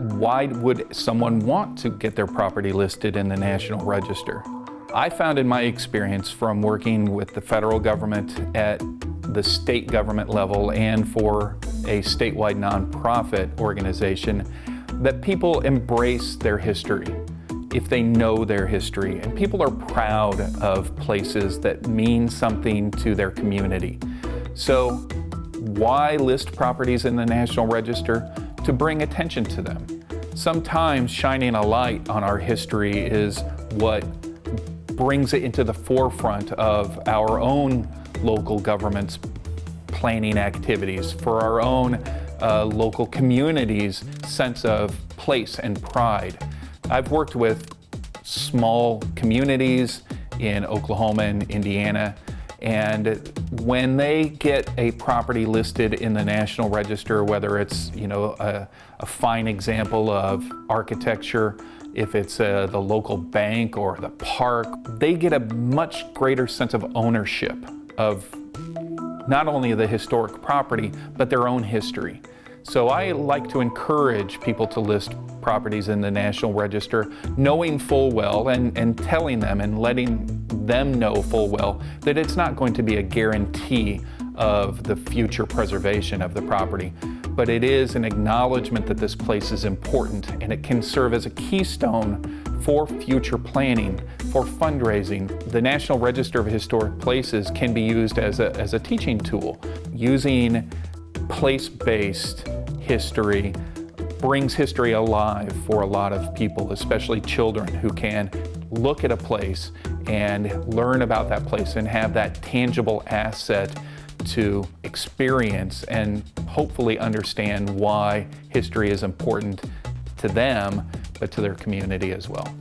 why would someone want to get their property listed in the National Register? I found in my experience from working with the federal government at the state government level and for a statewide nonprofit organization that people embrace their history if they know their history. And people are proud of places that mean something to their community. So why list properties in the National Register? To bring attention to them. Sometimes shining a light on our history is what brings it into the forefront of our own local government's planning activities, for our own uh, local communities' sense of place and pride. I've worked with small communities in Oklahoma and Indiana, and when they get a property listed in the National Register, whether it's you know a, a fine example of architecture, if it's uh, the local bank or the park, they get a much greater sense of ownership of not only the historic property, but their own history. So I like to encourage people to list properties in the National Register, knowing full well and, and telling them and letting them know full well that it's not going to be a guarantee of the future preservation of the property, but it is an acknowledgement that this place is important and it can serve as a keystone for future planning, for fundraising. The National Register of Historic Places can be used as a, as a teaching tool, using place-based history brings history alive for a lot of people, especially children who can look at a place and learn about that place and have that tangible asset to experience and hopefully understand why history is important to them, but to their community as well.